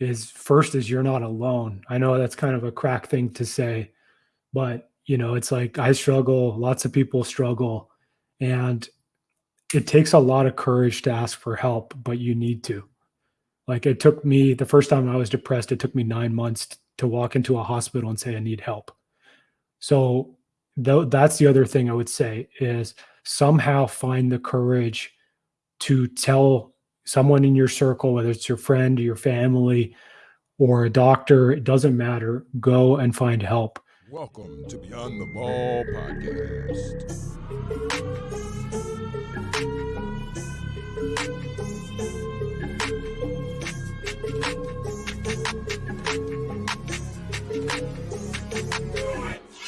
is first is you're not alone. I know that's kind of a crack thing to say, but you know, it's like I struggle, lots of people struggle, and it takes a lot of courage to ask for help, but you need to. Like it took me the first time I was depressed, it took me nine months to walk into a hospital and say I need help. So th- that's the other thing I would say is somehow find the courage to tell someone in your circle, whether it's your friend or your family or a doctor, it doesn't matter. Go and find help. Welcome to Beyond the Ball podcast.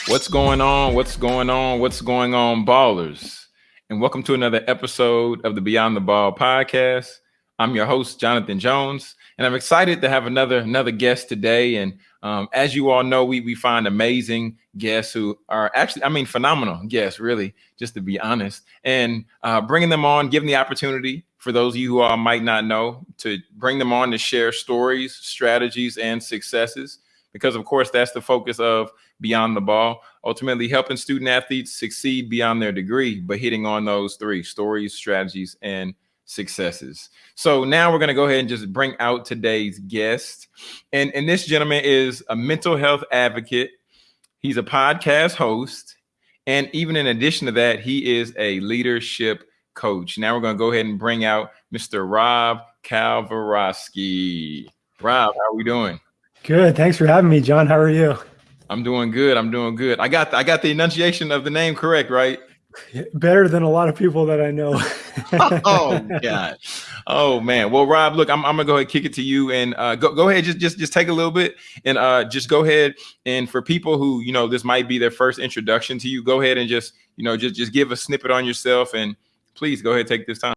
What's going on? What's going on? What's going on, ballers? And welcome to another episode of the Beyond the Ball podcast. I'm your host, Jonathan Jones, and I'm excited to have another another guest today. And um, as you all know, we we find amazing guests who are actually, I mean, phenomenal guests, really, just to be honest. And uh, bringing them on, giving the opportunity for those of you who all might not know to bring them on to share stories, strategies, and successes because of course that's the focus of beyond the ball ultimately helping student athletes succeed beyond their degree but hitting on those three stories strategies and successes so now we're going to go ahead and just bring out today's guest and and this gentleman is a mental health advocate he's a podcast host and even in addition to that he is a leadership coach now we're going to go ahead and bring out mr rob Kalwarowsky rob how are we doing Good. Thanks for having me, John. How are you? I'm doing good. I'm doing good. I got I got the enunciation of the name correct, right? Better than a lot of people that I know. oh God. Oh man. Well, Rob, look, I'm, I'm gonna go ahead and kick it to you and uh, go go ahead, just just just take a little bit and uh, just go ahead and for people who you know this might be their first introduction to you, go ahead and just you know just just give a snippet on yourself and please go ahead take this time.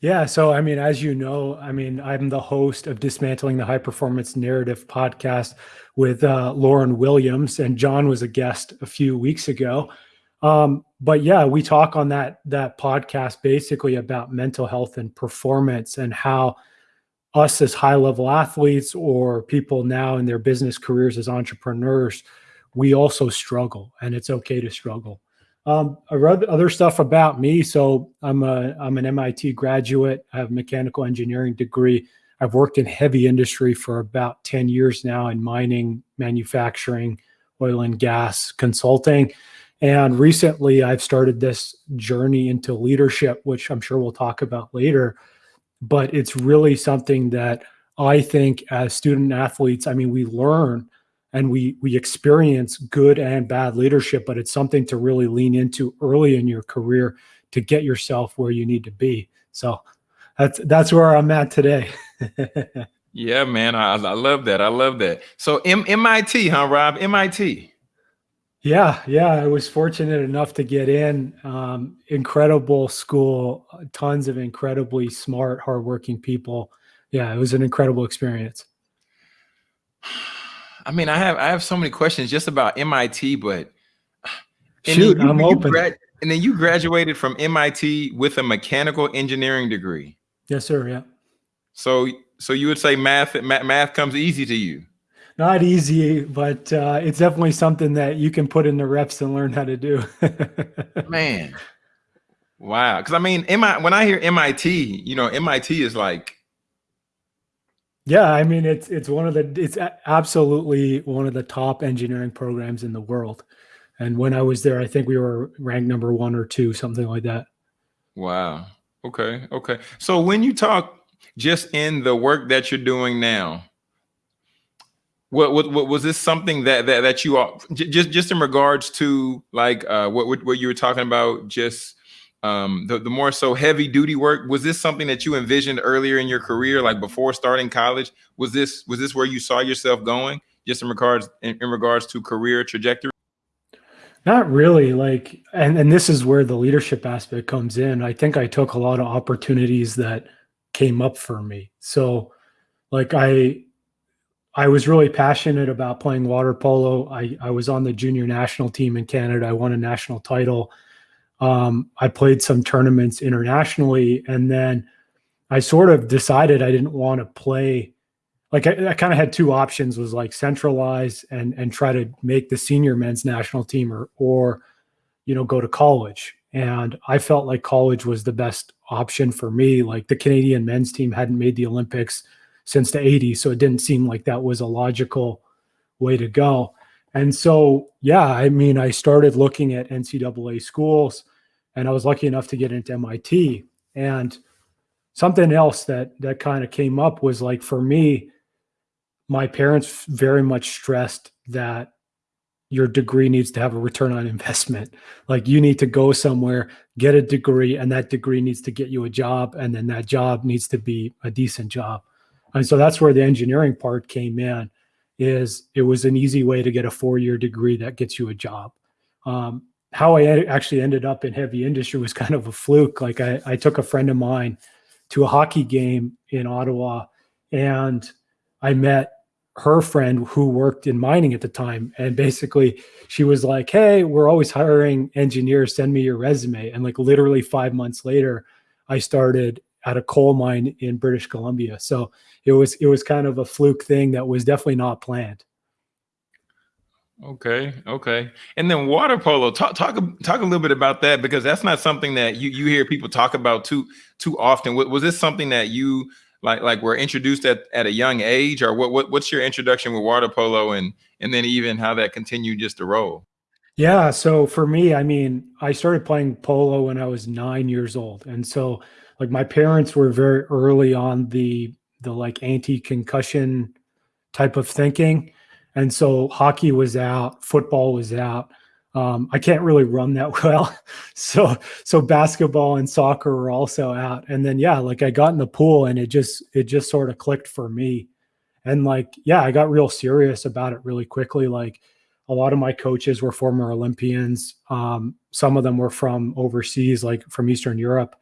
Yeah. So, I mean, as you know, I mean, I'm the host of Dismantling the High Performance Narrative podcast with uh, Lauren Williams, and John was a guest a few weeks ago. Um, but yeah, we talk on that that podcast basically about mental health and performance and how us as high level athletes or people now in their business careers as entrepreneurs, we also struggle, and it's okay to struggle. Um, I read other stuff about me. So I'm a I'm an MIT graduate. I have a mechanical engineering degree. I've worked in heavy industry for about 10 years now in mining, manufacturing, oil and gas, consulting. And recently I've started this journey into leadership, which I'm sure we'll talk about later. But it's really something that I think as student athletes, I mean, we learn and we we experience good and bad leadership but it's something to really lean into early in your career to get yourself where you need to be. So that's that's where i'm at today. Yeah man I, I love that. I love that. So M- mit huh rob? Mit yeah yeah i was fortunate enough to get in um, incredible school tons of incredibly smart hardworking people yeah it was an incredible experience I mean, I have I have so many questions just about MIT, but shoot, you, I'm open. Grad, and then you graduated from MIT with a mechanical engineering degree. Yes, sir. Yeah. So, so you would say math math, math comes easy to you? Not easy, but uh, it's definitely something that you can put in the reps and learn how to do. Man, wow! Because I mean, MI, when I hear MIT, you know, MIT is like yeah, I mean it's it's one of the it's absolutely one of the top engineering programs in the world. And when I was there, I think we were ranked number one or two, something like that. Wow. Okay. Okay. So when you talk just in the work that you're doing now, what, what, what was this something that that that you all just just in regards to like uh, what what you were talking about just um, the, the more so heavy duty work was this something that you envisioned earlier in your career like before starting college? Was this was this where you saw yourself going just in regards in, in regards to career trajectory? Not really like and and this is where the leadership aspect comes in. I think i took a lot of opportunities that came up for me. So like i i was really passionate about playing water polo. I i was on the junior national team in canada. I won a national title. Um, I played some tournaments internationally, and then I sort of decided I didn't want to play like I, I kind of had two options was like centralize and and try to make the senior men's national team or or you know go to college. And I felt like college was the best option for me. Like the Canadian men's team hadn't made the Olympics since the 80s, so it didn't seem like that was a logical way to go. And so, yeah, I mean, I started looking at NCAA schools, and I was lucky enough to get into MIT. And something else that that kind of came up was like for me, my parents very much stressed that your degree needs to have a return on investment. Like you need to go somewhere, get a degree, and that degree needs to get you a job. And then that job needs to be a decent job. And so that's where the engineering part came in is it was an easy way to get a four-year degree that gets you a job. Um, how I actually ended up in heavy industry was kind of a fluke. Like I, I took a friend of mine to a hockey game in Ottawa and I met her friend who worked in mining at the time and basically she was like hey we're always hiring engineers send me your resume and like literally five months later i started at a coal mine in british columbia. So it was it was kind of a fluke thing that was definitely not planned. Okay okay. And then water polo talk talk talk a little bit about that because that's not something that you you hear people talk about too too often. Was this something that you like like were introduced at, at a young age or what, what what's your introduction with water polo and and then even how that continued just to roll? Yeah so for me i mean i started playing polo when i was nine years old. And so like my parents were very early on the the like anti-concussion type of thinking and so hockey was out football was out um, I can't really run that well. So, so basketball and soccer were also out. And then, yeah, like I got in the pool and it just, it just sort of clicked for me. And like, yeah, I got real serious about it really quickly. Like a lot of my coaches were former Olympians. Um, some of them were from overseas, like from Eastern Europe.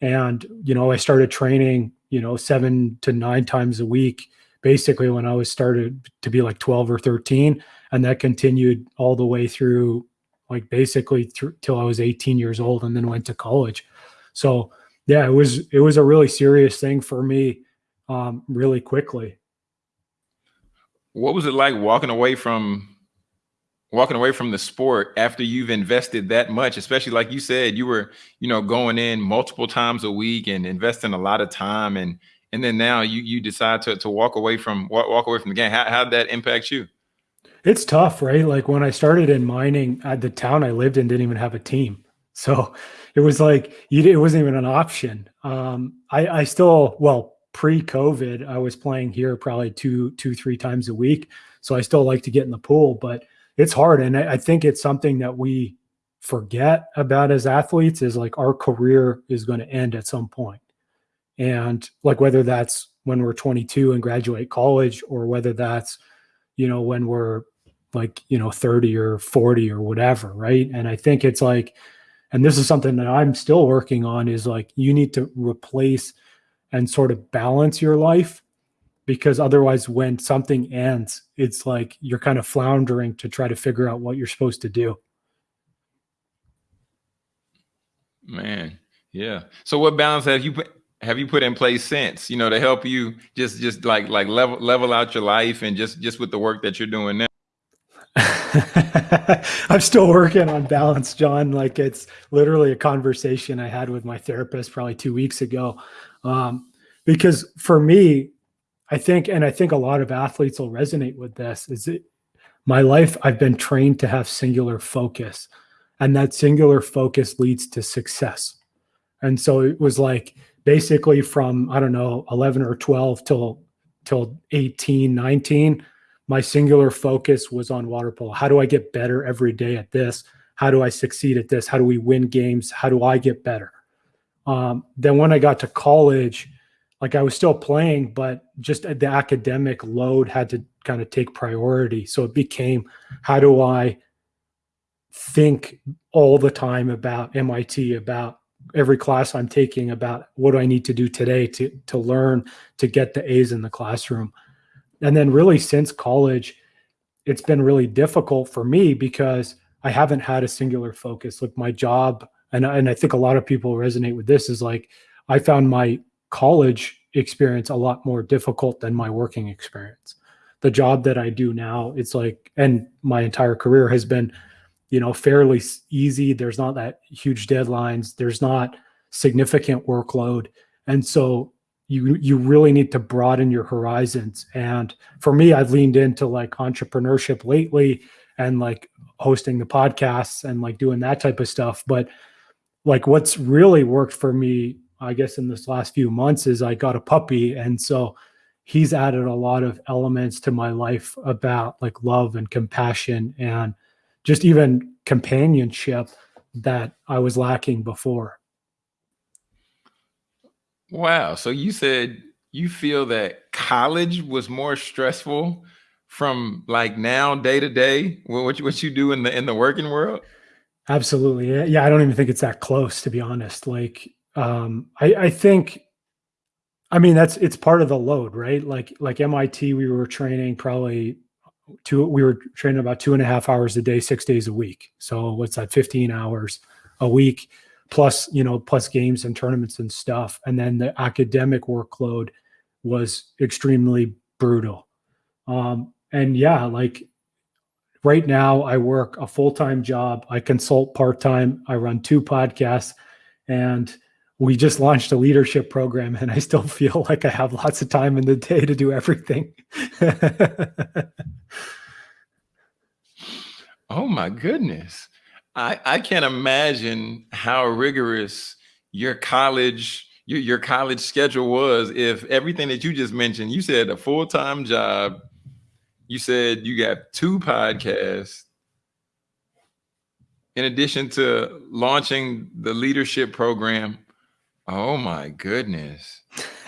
And, you know, I started training, you know, seven to nine times a week, basically when I was started to be like 12 or 13 and that continued all the way through like basically th- till I was 18 years old and then went to college. So yeah, it was it was a really serious thing for me um, really quickly. What was it like walking away from walking away from the sport after you've invested that much, especially like you said, you were, you know, going in multiple times a week and investing a lot of time and and then now you you decide to to walk away from walk, away from the game. How how did that impact you? It's tough, right? Like when I started in mining, at the town I lived in didn't even have a team. So it was like you, it wasn't even an option. Um, I, I still, well, pre-COVID, I was playing here probably two, two, three times a week. So I still like to get in the pool, but it's hard. And I, think it's something that we forget about as athletes is like our career is going to end at some point. And like whether that's when we're 22 and graduate college or whether that's you know when we're like you know 30 or 40 or whatever right and i think it's like and this is something that i'm still working on is like you need to replace and sort of balance your life because otherwise when something ends it's like you're kind of floundering to try to figure out what you're supposed to do man yeah so what balance have you put have you put in place since you know to help you just just like like level level out your life and just just with the work that you're doing now I'm still working on balance, John. Like it's literally a conversation I had with my therapist probably two weeks ago. Um, because for me, I think, and I think a lot of athletes will resonate with this, is it my life, I've been trained to have singular focus. And that singular focus leads to success. And so it was like basically from, I don't know, 11 or 12 till till 18, 19 my singular focus was on water polo. How do I get better every day at this? How do I succeed at this? How do we win games? How do I get better? Um, then when I got to college, like I was still playing, but just the academic load had to kind of take priority. So it became, how do I think all the time about MIT, about every class I'm taking, about what do I need to do today to to learn to get the A's in the classroom and then really since college it's been really difficult for me because i haven't had a singular focus like my job and, and i think a lot of people resonate with this is like i found my college experience a lot more difficult than my working experience. The job that I do now, it's like, and my entire career has been, you know, fairly easy. There's not that huge deadlines. There's not significant workload, and so you you really need to broaden your horizons. And for me, I've leaned into like entrepreneurship lately and like hosting the podcasts and like doing that type of stuff. But like what's really worked for me, I guess, in this last few months is I got a puppy. And so he's added a lot of elements to my life about like love and compassion and just even companionship that I was lacking before. Wow. So you said you feel that college was more stressful from like now day to day what you, what you do in the in the working world? Absolutely. Yeah, I don't even think it's that close to be honest. Like um I I think I mean that's it's part of the load, right? Like like MIT, we were training probably two we were training about two and a half hours a day, six days a week. So what's that, 15 hours a week, plus, you know, plus games and tournaments and stuff. And then the academic workload was extremely brutal. Um, and yeah, like right now I work a full-time job. I consult part-time. I run two podcasts and we just launched a leadership program and I still feel like I have lots of time in the day to do everything. oh my goodness. I, I can't imagine how rigorous your college your, your college schedule was if everything that you just mentioned, you said a full-time job, you said you got two podcasts in addition to launching the leadership program. Oh my goodness.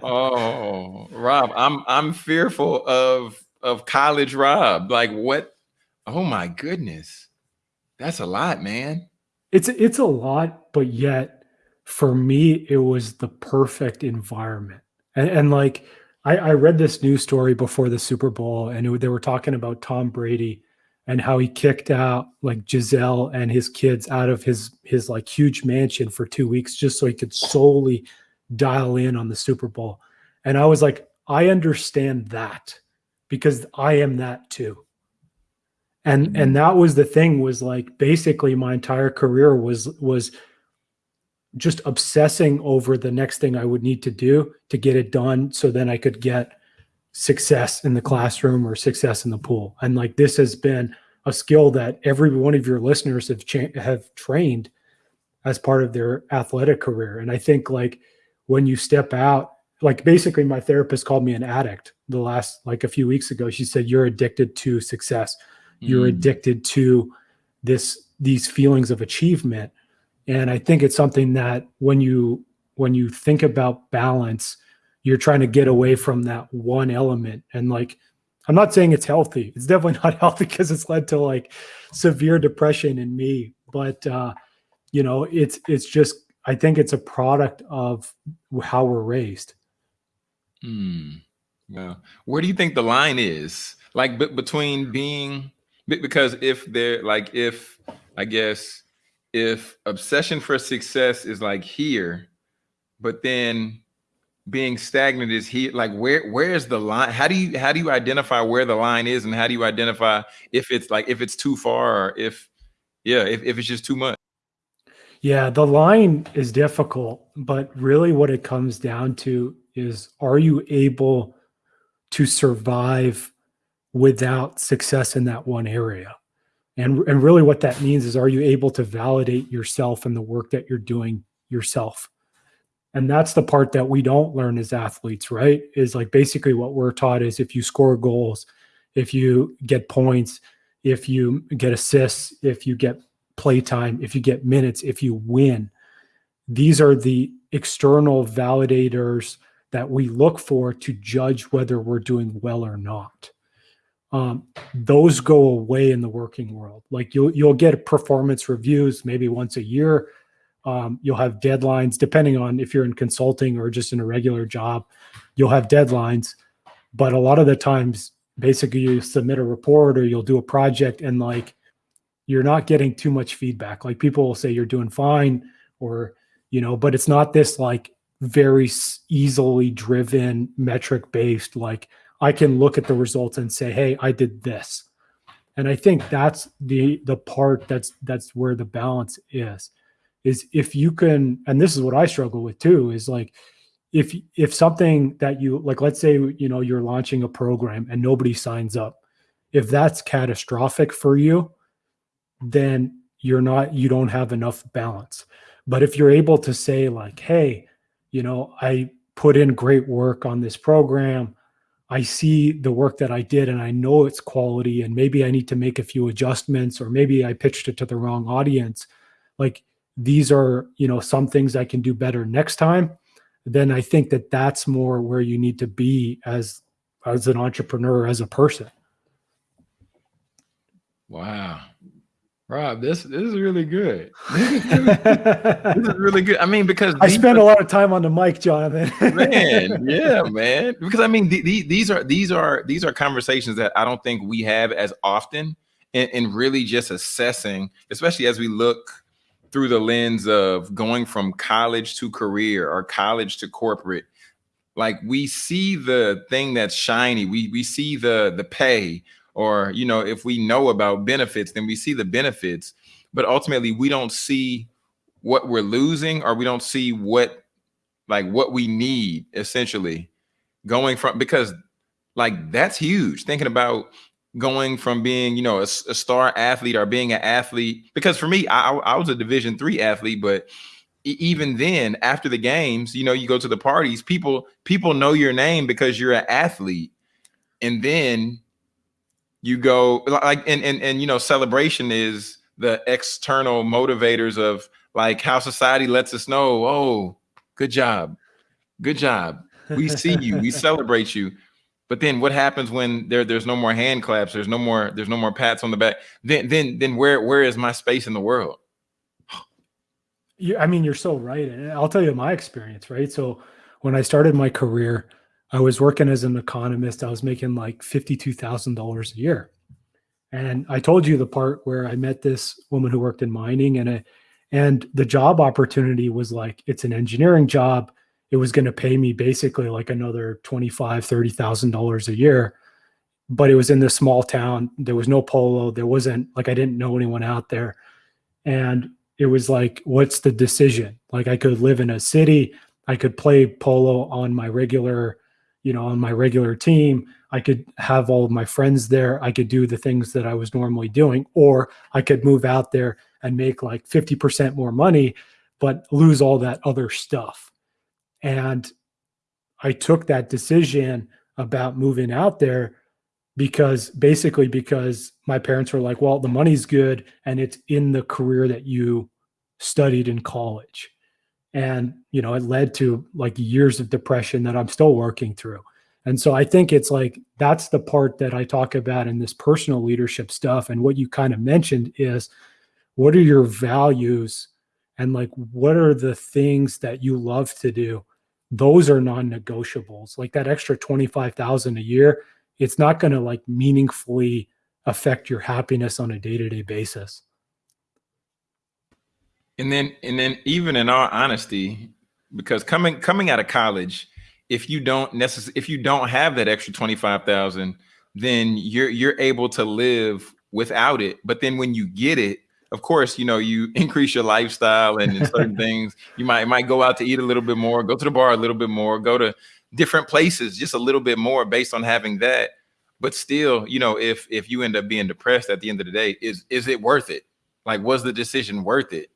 oh, Rob, I'm I'm fearful of of college Rob. Like what? Oh my goodness. That's a lot, man. It's it's a lot, but yet for me it was the perfect environment. And, and like I, I read this news story before the Super Bowl, and it, they were talking about Tom Brady and how he kicked out like Gisele and his kids out of his his like huge mansion for two weeks just so he could solely dial in on the Super Bowl. And I was like, I understand that because I am that too. And mm-hmm. and that was the thing was like basically my entire career was was just obsessing over the next thing I would need to do to get it done so then I could get success in the classroom or success in the pool. And like this has been a skill that every one of your listeners have have trained as part of their athletic career. And I think like when you step out, like basically my therapist called me an addict the last like a few weeks ago. She said you're addicted to success. You're mm. addicted to this these feelings of achievement and I think it's something that when you when you think about balance, you're trying to get away from that one element. And like, I'm not saying it's healthy. It's definitely not healthy because it's led to like severe depression in me. But uh, you know, it's it's just I think it's a product of how we're raised. Hmm. Yeah. Where do you think the line is? Like between being because if they're like if I guess if obsession for success is like here, but then being stagnant is here, like where where's the line? How do you how do you identify where the line is and how do you identify if it's like if it's too far or if yeah, if, if it's just too much? Yeah, the line is difficult, but really what it comes down to is are you able to survive without success in that one area? And, and really what that means is are you able to validate yourself and the work that you're doing yourself? And that's the part that we don't learn as athletes, right? Is like basically what we're taught is if you score goals, if you get points, if you get assists, if you get playtime, if you get minutes, if you win, these are the external validators that we look for to judge whether we're doing well or not um, those go away in the working world. Like you'll you'll get performance reviews maybe once a year. Um, you'll have deadlines depending on if you're in consulting or just in a regular job. You'll have deadlines, but a lot of the times, basically, you submit a report or you'll do a project and like you're not getting too much feedback. Like people will say you're doing fine, or you know, but it's not this like very easily driven metric based like i can look at the results and say hey i did this and i think that's the the part that's that's where the balance is is if you can and this is what i struggle with too is like if if something that you like let's say you know you're launching a program and nobody signs up if that's catastrophic for you then you're not you don't have enough balance. But if you're able to say like hey you know i put in great work on this program. I see the work that i did and i know it's quality and maybe i need to make a few adjustments or maybe i pitched it to the wrong audience like these are you know some things i can do better next time then i think that that's more where you need to be as as an entrepreneur as a person wow Rob, this this is really good. this is really good. I mean, because I spend are, a lot of time on the mic, Jonathan. man, yeah, man. Because I mean, the, the, these are these are these are conversations that I don't think we have as often, and, and really just assessing, especially as we look through the lens of going from college to career or college to corporate. Like we see the thing that's shiny, we we see the the pay, or you know if we know about benefits then we see the benefits but ultimately we don't see what we're losing or we don't see what like what we need essentially going from because like that's huge thinking about going from being you know a, a star athlete or being an athlete because for me i, I was a division three athlete but even then after the games you know you go to the parties people people know your name because you're an athlete. And then you go like and and and you know celebration is the external motivators of like how society lets us know oh good job. Good job. We see you. We celebrate you but then what happens when there there's no more hand claps there's no more there's no more pats on the back then then then where where is my space in the world yeah i mean you're so right and i'll tell you my experience right so when i started my career I was working as an economist. I was making like $52,000 a year. And I told you the part where I met this woman who worked in mining and a, and the job opportunity was like it's an engineering job. It was going to pay me basically like another twenty-five, thirty thousand dollars a year. But it was in this small town. There was no polo. There wasn't like I didn't know anyone out there. And it was like, what's the decision? Like I could live in a city, I could play polo on my regular you know, on my regular team, I could have all of my friends there. I could do the things that I was normally doing, or I could move out there and make like 50% more money, but lose all that other stuff. And I took that decision about moving out there because basically because my parents were like, well, the money's good and it's in the career that you studied in college. And you know it led to like years of depression that i'm still working through. And so i think it's like that's the part that i talk about in this personal leadership stuff. And what you kind of mentioned is what are your values? And like what are the things that you love to do those are non-negotiables like that extra 25,000 a year it's not going to like meaningfully affect your happiness on a day-to-day basis and then and then even in all honesty, because coming coming out of college, if you don't necessarily if you don't have that extra 25,000, then you're you're able to live without it. But then when you get it, of course, you know, you increase your lifestyle and certain things. You might might go out to eat a little bit more, go to the bar a little bit more, go to different places just a little bit more based on having that. But still, you know, if if you end up being depressed at the end of the day, is is it worth it? Like, was the decision worth it?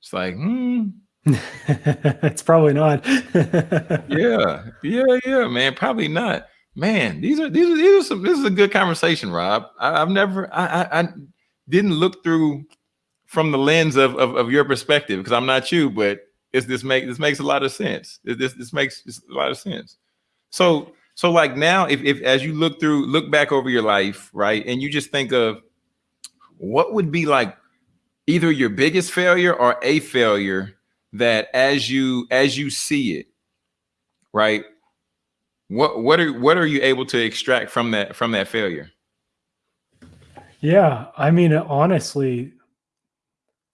It's like, hmm. it's probably not. yeah, yeah, yeah, man. Probably not. Man, these are these are these are some. This is a good conversation, Rob. I, have never, I, I, I, didn't look through from the lens of of, of your perspective because I'm not you, but it's this make this makes a lot of sense. This this makes a lot of sense. So so like now, if if as you look through, look back over your life, right, and you just think of what would be like either your biggest failure or a failure that as you as you see it right what what are what are you able to extract from that from that failure yeah i mean honestly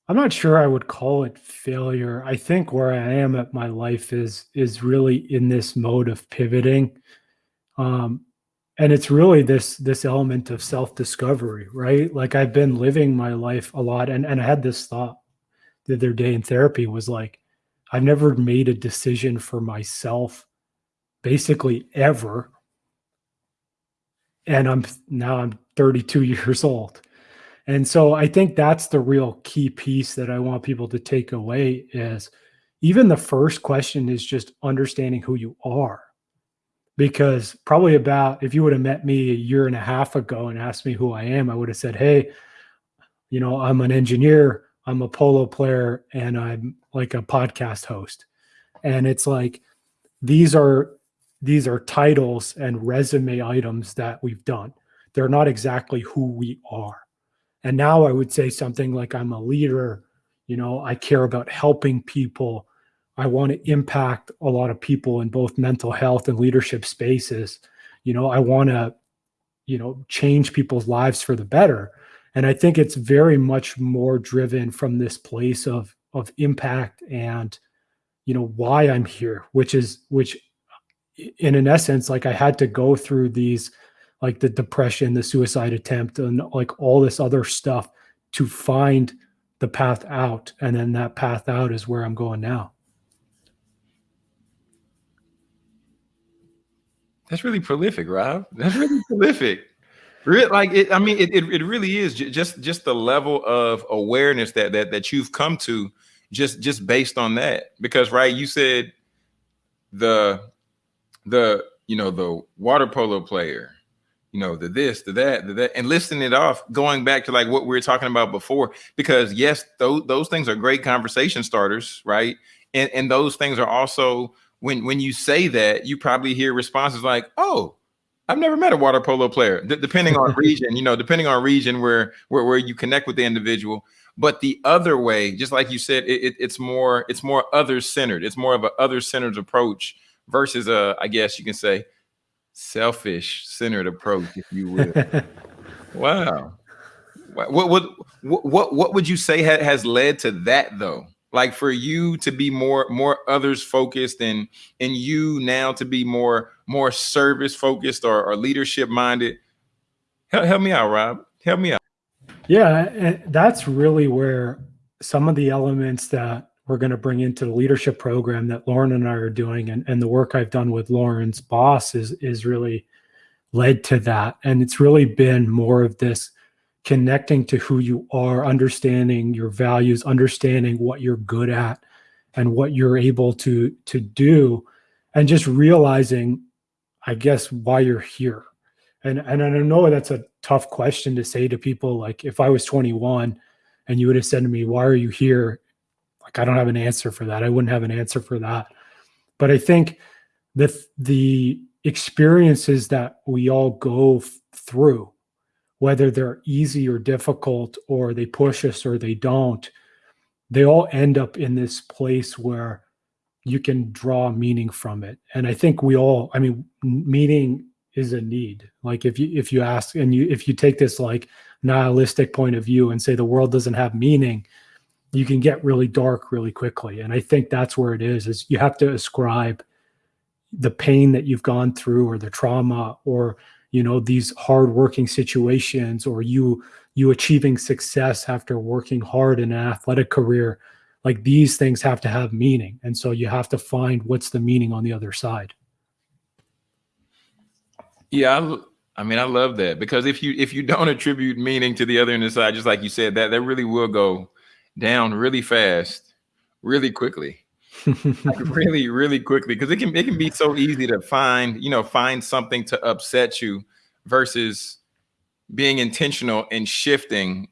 I'm not sure I would call it failure. I think where I am at my life is is really in this mode of pivoting. Um, and it's really this this element of self-discovery, right? Like I've been living my life a lot and, and I had this thought the other day in therapy was like, I've never made a decision for myself basically ever. And I'm now I'm 32 years old and so I think that's the real key piece that I want people to take away is even the first question is just understanding who you are. Because probably about if you would have met me a year and a half ago and asked me who I am, I would have said, Hey, you know, I'm an engineer, I'm a polo player, and I'm like a podcast host. And it's like these are these are titles and resume items that we've done. They're not exactly who we are. And now I would say something like I'm a leader, you know, I care about helping people. I want to impact a lot of people in both mental health and leadership spaces. You know, I want to, you know, change people's lives for the better. And I think it's very much more driven from this place of of impact and you know why I'm here, which is which in an essence like I had to go through these like the depression, the suicide attempt, and like all this other stuff to find the path out. And then that path out is where I'm going now. That's really prolific, Rob. That's really prolific. Like it, I mean, it, it, it really is just just the level of awareness that that that you've come to just just based on that. Because right, you said the the you know the water polo player, you know, the this, the that, the that, and listing it off, going back to like what we were talking about before, because yes, those those things are great conversation starters, right? And and those things are also when when you say that, you probably hear responses like, "Oh, I've never met a water polo player." D depending on region, you know, depending on region where where where you connect with the individual. But the other way, just like you said, it, it, it's more it's more other centered. It's more of an other centered approach versus a, I guess you can say, selfish centered approach, if you will. wow. What, what what what what would you say ha has led to that though? Like for you to be more more others focused and and you now to be more more service focused or, or leadership minded. Help, help me out, Rob. Help me out. Yeah, that's really where some of the elements that we're going to bring into the leadership program that Lauren and I are doing and, and the work I've done with Lauren's boss is is really led to that. And it's really been more of this connecting to who you are, understanding your values, understanding what you're good at and what you're able to to do and just realizing I guess why you're here. And and I know that's a tough question to say to people like if I was 21 and you would have said to me, "Why are you here?" Like I don't have an answer for that. I wouldn't have an answer for that. But I think the the experiences that we all go through, whether they're easy or difficult, or they push us or they don't, they all end up in this place where you can draw meaning from it. And I think we all, I mean, meaning is a need. Like if you if you ask and you if you take this like nihilistic point of view and say the world doesn't have meaning, you can get really dark really quickly. And I think that's where it is, is you have to ascribe the pain that you've gone through or the trauma or, you know, these hard working situations or you, you achieving success after working hard in an athletic career. Like these things have to have meaning. And so you have to find what's the meaning on the other side. Yeah, I, I mean, I love that because if you if you don't attribute meaning to the other end of the side, just like you said, that that really will go down really fast, really quickly. like really, really quickly. Because it can it can be so easy to find, you know, find something to upset you versus being intentional and shifting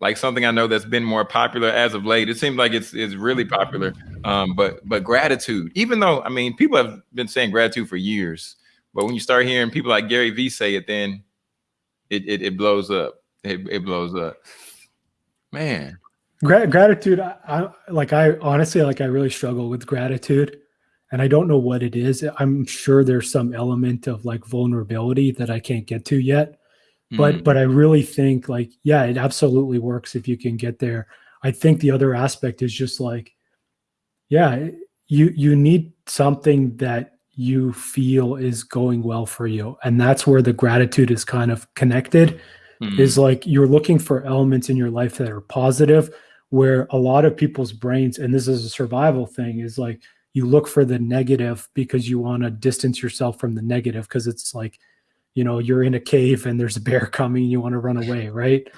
like something I know that's been more popular as of late. It seems like it's it's really popular. Um, but but gratitude, even though I mean people have been saying gratitude for years, but when you start hearing people like Gary Vee say it, then it it, it blows up. It, it blows up. Man, Gra- gratitude I, I, like i honestly like i really struggle with gratitude and i don't know what it is i'm sure there's some element of like vulnerability that i can't get to yet but mm. but i really think like yeah it absolutely works if you can get there I think the other aspect is just like, yeah, you you need something that you feel is going well for you, and that's where the gratitude is kind of connected. Mm. Is like you're looking for elements in your life that are positive, where a lot of people's brains, and this is a survival thing, is like you look for the negative because you want to distance yourself from the negative because it's like you know you're in a cave and there's a bear coming you want to run away right?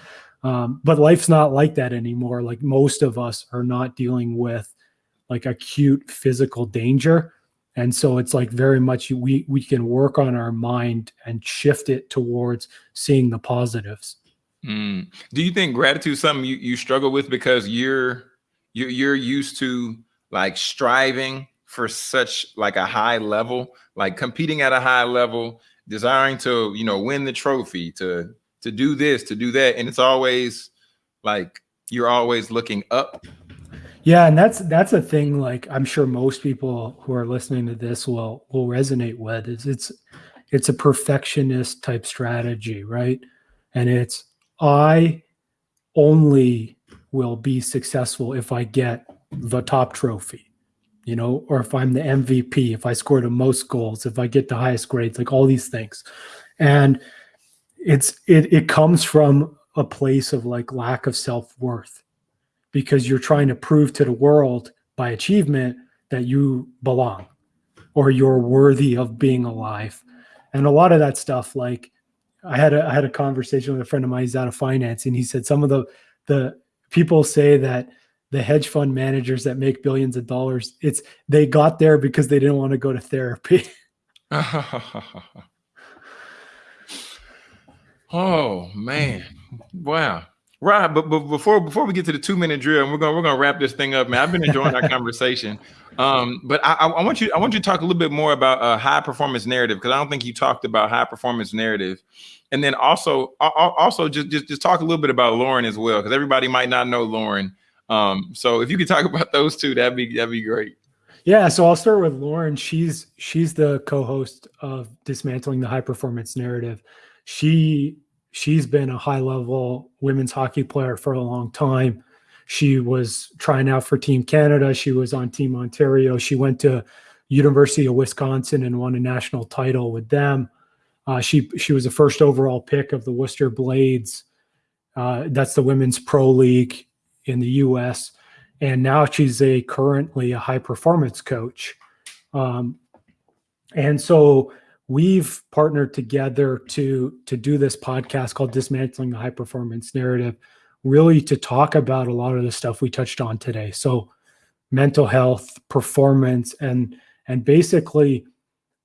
Um, but life's not like that anymore. Like most of us are not dealing with like acute physical danger. And so it's like very much we we can work on our mind and shift it towards seeing the positives Mm. Do you think gratitude is something you, you struggle with because you're you're you're used to like striving for such like a high level, like competing at a high level, desiring to you know win the trophy, to to do this, to do that, and it's always like you're always looking up. yeah and that's that's a thing like i'm sure most people who are listening to this will will resonate with is it's it's a perfectionist type strategy right and it's i only will be successful if i get the top trophy you know or if i'm the mvp if i score the most goals if i get the highest grades like all these things. And it's it it comes from a place of like lack of self-worth because you're trying to prove to the world by achievement that you belong or you're worthy of being alive. And a lot of that stuff like i had a, I had a conversation with a friend of mine he's out of finance and he said some of the the people say that the hedge fund managers that make billions of dollars it's they got there because they didn't want to go to therapy oh man, wow. Right, but, but before before we get to the two minute drill, and we're gonna we're gonna wrap this thing up, man. I've been enjoying our conversation, um, but I, I, I want you I want you to talk a little bit more about uh, high performance narrative because I don't think you talked about high performance narrative, and then also al- al- also just just just talk a little bit about Lauren as well because everybody might not know Lauren. Um, so if you could talk about those two, that'd be that'd be great. Yeah, so I'll start with Lauren. She's she's the co-host of Dismantling the High Performance Narrative. She she's been a high-level women's hockey player for a long time. She was trying out for Team Canada. She was on Team Ontario. She went to University of Wisconsin and won a national title with them. Uh, she she was the first overall pick of the Worcester Blades. Uh, that's the women's pro league in the U.S and now she's a currently a high performance coach um, and so we've partnered together to to do this podcast called dismantling the high performance narrative really to talk about a lot of the stuff we touched on today. So mental health performance and and basically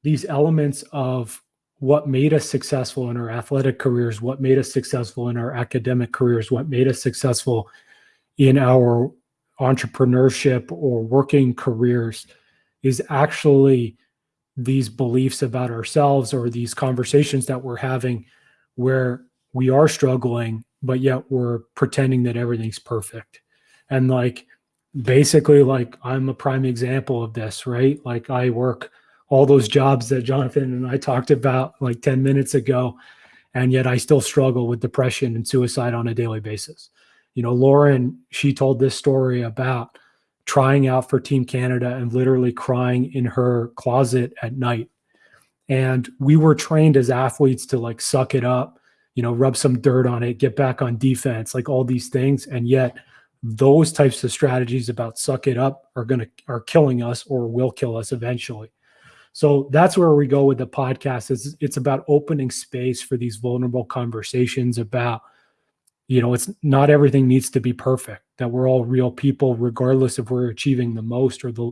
these elements of what made us successful in our athletic careers what made us successful in our academic careers what made us successful in our entrepreneurship or working careers is actually these beliefs about ourselves or these conversations that we're having where we are struggling but yet we're pretending that everything's perfect. And like basically like i'm a prime example of this right? Like i work all those jobs that jonathan and i talked about like 10 minutes ago and yet i still struggle with depression and suicide on a daily basis. You know, Lauren, she told this story about trying out for Team Canada and literally crying in her closet at night. And we were trained as athletes to like suck it up, you know, rub some dirt on it, get back on defense, like all these things. And yet, those types of strategies about suck it up are going to are killing us or will kill us eventually. So that's where we go with the podcast. Is it's about opening space for these vulnerable conversations about you know it's not everything needs to be perfect that we're all real people regardless if we're achieving the most or the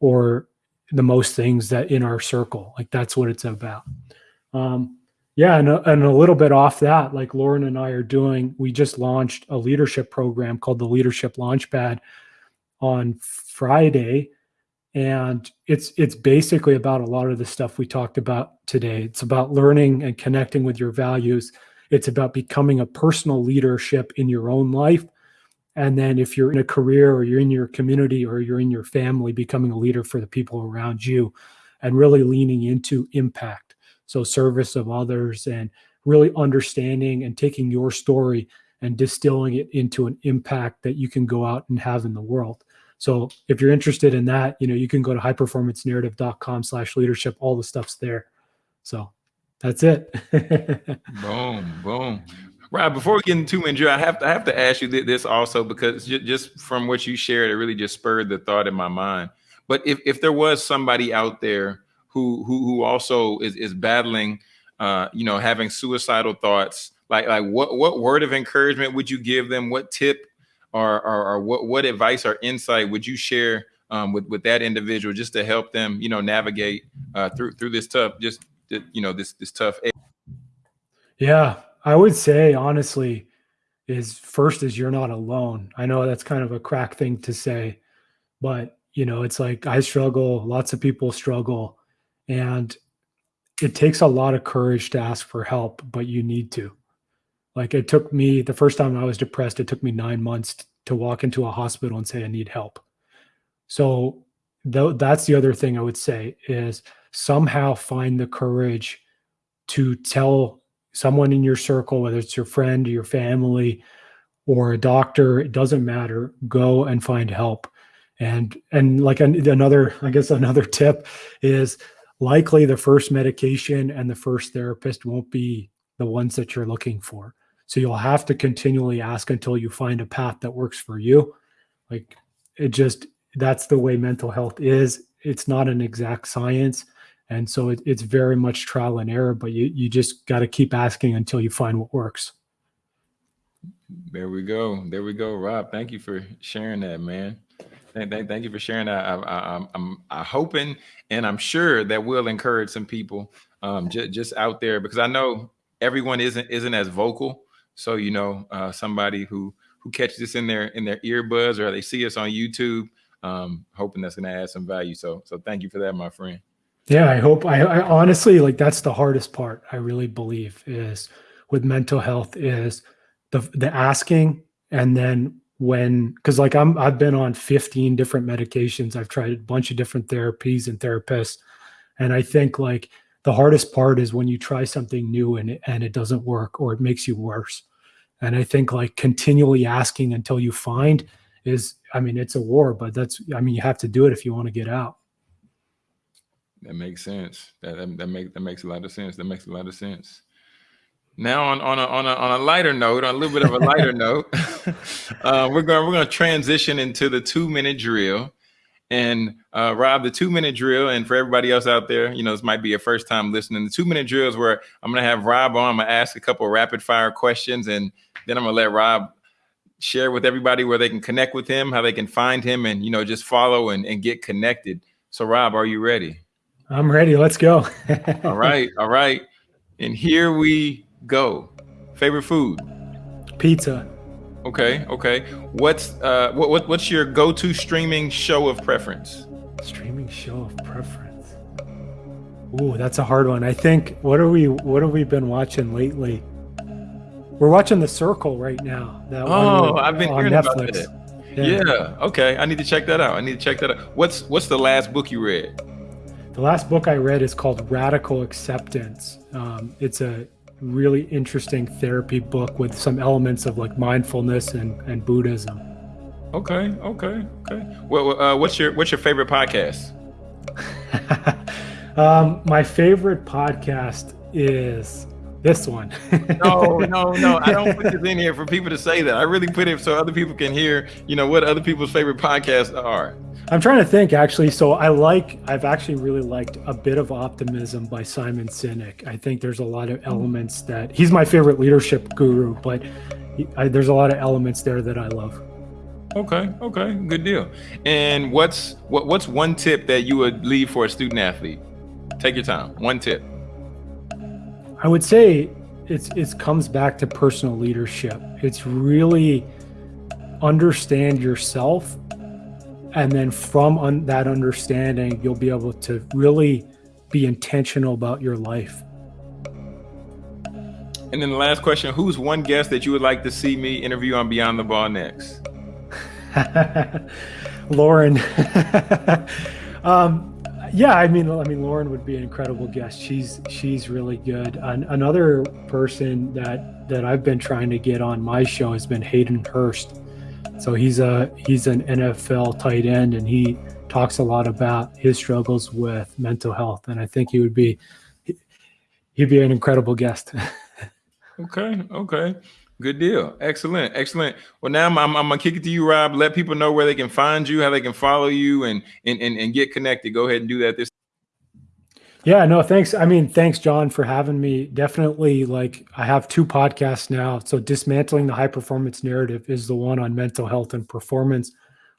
or the most things that in our circle like that's what it's about. Um yeah and a, and a little bit off that like lauren and i are doing we just launched a leadership program called the leadership launchpad on friday and it's it's basically about a lot of the stuff we talked about today. It's about learning and connecting with your values it's about becoming a personal leadership in your own life. And then if you're in a career or you're in your community or you're in your family, becoming a leader for the people around you and really leaning into impact. So service of others and really understanding and taking your story and distilling it into an impact that you can go out and have in the world. So if you're interested in that, you know, you can go to highperformancenarrative.com slash leadership. All the stuff's there. So that's it. boom, boom. Rob, before we get into I have to I have to ask you this also because just from what you shared, it really just spurred the thought in my mind. But if, if there was somebody out there who who who also is is battling, uh, you know, having suicidal thoughts, like like what what word of encouragement would you give them? What tip or or, or what what advice or insight would you share um, with with that individual just to help them, you know, navigate uh, through through this tough just you know this this tough. Yeah, I would say honestly, is first is you're not alone. I know that's kind of a crack thing to say, but you know, it's like I struggle, lots of people struggle, and it takes a lot of courage to ask for help, but you need to. Like it took me the first time I was depressed, it took me nine months to walk into a hospital and say I need help. So th- that's the other thing I would say is somehow find the courage to tell someone in your circle, whether it's your friend or your family or a doctor, it doesn't matter. Go and find help. And and like another, I guess another tip is likely the first medication and the first therapist won't be the ones that you're looking for. So you'll have to continually ask until you find a path that works for you. Like it just, that's the way mental health is. It's not an exact science. And so it, it's very much trial and error, but you, you just got to keep asking until you find what works. There we go. There we go. Rob, thank you for sharing that, man. Thank, thank, thank you for sharing that. I, I, I'm, I'm, I'm hoping and I'm sure that will encourage some people um, just, just out there because I know everyone isn't isn't as vocal so you know, uh, somebody who who catches this in their in their earbuds or they see us on YouTube, um, hoping that's going to add some value. So so thank you for that, my friend. Yeah, I hope. I, I honestly like that's the hardest part. I really believe is with mental health is the the asking and then when because like i'm i've been on 15 different medications i've tried a bunch of different therapies and therapists and i think like the hardest part is when you try something new and and it doesn't work or it makes you worse and I think like continually asking until you find is, I mean, it's a war, but that's, I mean, you have to do it if you want to get out. That makes sense. That, that, that makes, that makes a lot of sense. That makes a lot of sense. Now on, on a, on a, on a lighter note, on a little bit of a lighter note, uh, we're going, we're going to transition into the two minute drill. And uh, Rob, the two minute drill, and for everybody else out there, you know, this might be your first time listening. The two minute drill is where I'm going to have Rob on. I'm going to ask a couple rapid fire questions, and then I'm going to let Rob share with everybody where they can connect with him, how they can find him, and you know, just follow and, and get connected. So, Rob, are you ready? I'm ready. Let's go. all right, all right. And here we go. Favorite food? Pizza. Okay, okay. What's uh what, what what's your go-to streaming show of preference? Streaming show of preference. Ooh, that's a hard one. I think what are we what have we been watching lately? We're watching The Circle right now. That oh, I've been hearing Netflix. about that. Yeah. yeah. Okay. I need to check that out. I need to check that out. What's what's the last book you read? The last book I read is called Radical Acceptance. Um, it's a really interesting therapy book with some elements of like mindfulness and, and Buddhism. Okay, okay, okay. Well, uh, what's your what's your favorite podcast? um, my favorite podcast is this one. no, no, no. I don't put this in here for people to say that. I really put it so other people can hear, you know, what other people's favorite podcasts are. I'm trying to think actually. So I like, I've actually really liked A Bit of Optimism by Simon Sinek. I think there's a lot of hmm. elements that he's my favorite leadership guru, but he, I, there's a lot of elements there that I love. Okay, okay, good deal. And what's what what's one tip that you would leave for a student athlete? Take your time. One tip. I would say it's it comes back to personal leadership. It's really understand yourself and then from un that understanding you'll be able to really be intentional about your life and then the last question who's one guest that you would like to see me interview on beyond the ball next lauren um, yeah, I mean, I mean, Lauren would be an incredible guest. She's she's really good. An, another person that that I've been trying to get on my show has been Hayden Hurst. So he's a he's an NFL tight end, and he talks a lot about his struggles with mental health. And I think he would be he'd be an incredible guest. okay, okay. Good deal. Excellent. Excellent. Well, now I'm, I'm, I'm, gonna kick it to you, Rob. Let people know where they can find you, how they can follow you, and and and, and get connected. Go ahead and do that. This. Yeah. No. Thanks. I mean, thanks, John, for having me. Definitely. Like, I have two podcasts now. So, dismantling the high performance narrative is the one on mental health and performance.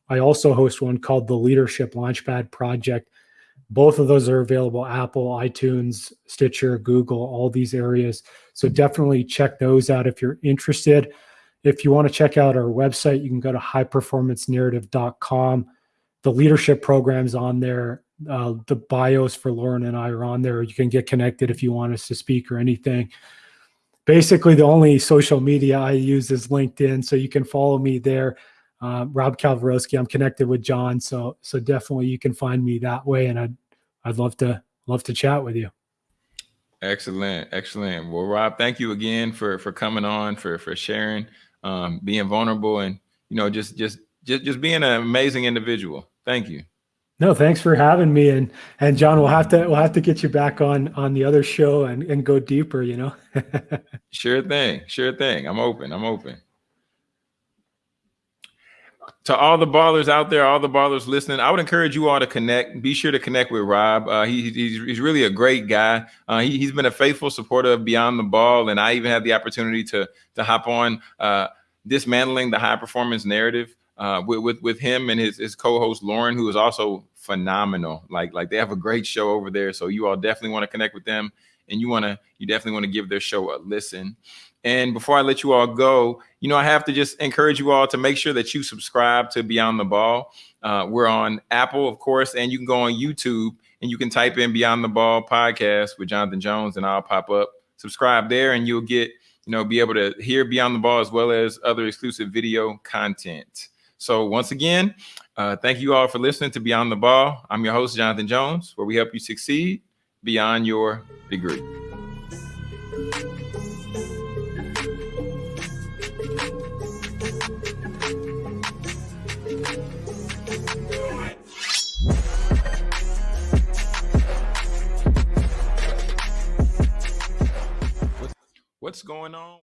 I also host one called the Leadership Launchpad Project. Both of those are available Apple, iTunes, Stitcher, Google, all these areas. So definitely check those out if you're interested. If you want to check out our website, you can go to highperformancenarrative.com. The leadership programs on there, uh, the bios for Lauren and I are on there. You can get connected if you want us to speak or anything. Basically, the only social media I use is LinkedIn, so you can follow me there uh, Rob Kalwarowsky. I'm connected with John, so so definitely you can find me that way, and I'd I'd love to love to chat with you. Excellent, excellent. Well, Rob, thank you again for for coming on, for for sharing, um, being vulnerable, and you know just just just just being an amazing individual. Thank you. No, thanks for having me, and and John, we'll have to we'll have to get you back on on the other show and and go deeper. You know. sure thing, sure thing. I'm open. I'm open to all the ballers out there, all the ballers listening, I would encourage you all to connect. Be sure to connect with Rob. Uh, he, he's, he's really a great guy. Uh, he, has been a faithful supporter of Beyond the Ball, and I even had the opportunity to to hop on uh, dismantling the high performance narrative uh, with, with with him and his his co-host Lauren, who is also phenomenal. Like like they have a great show over there, so you all definitely want to connect with them, and you want to you definitely want to give their show a listen. And before I let you all go, you know, I have to just encourage you all to make sure that you subscribe to Beyond the Ball. Uh, we're on Apple, of course, and you can go on YouTube and you can type in Beyond the Ball podcast with Jonathan Jones, and I'll pop up. Subscribe there, and you'll get, you know, be able to hear Beyond the Ball as well as other exclusive video content. So once again, uh, thank you all for listening to Beyond the Ball. I'm your host, Jonathan Jones, where we help you succeed beyond your degree. What's going on?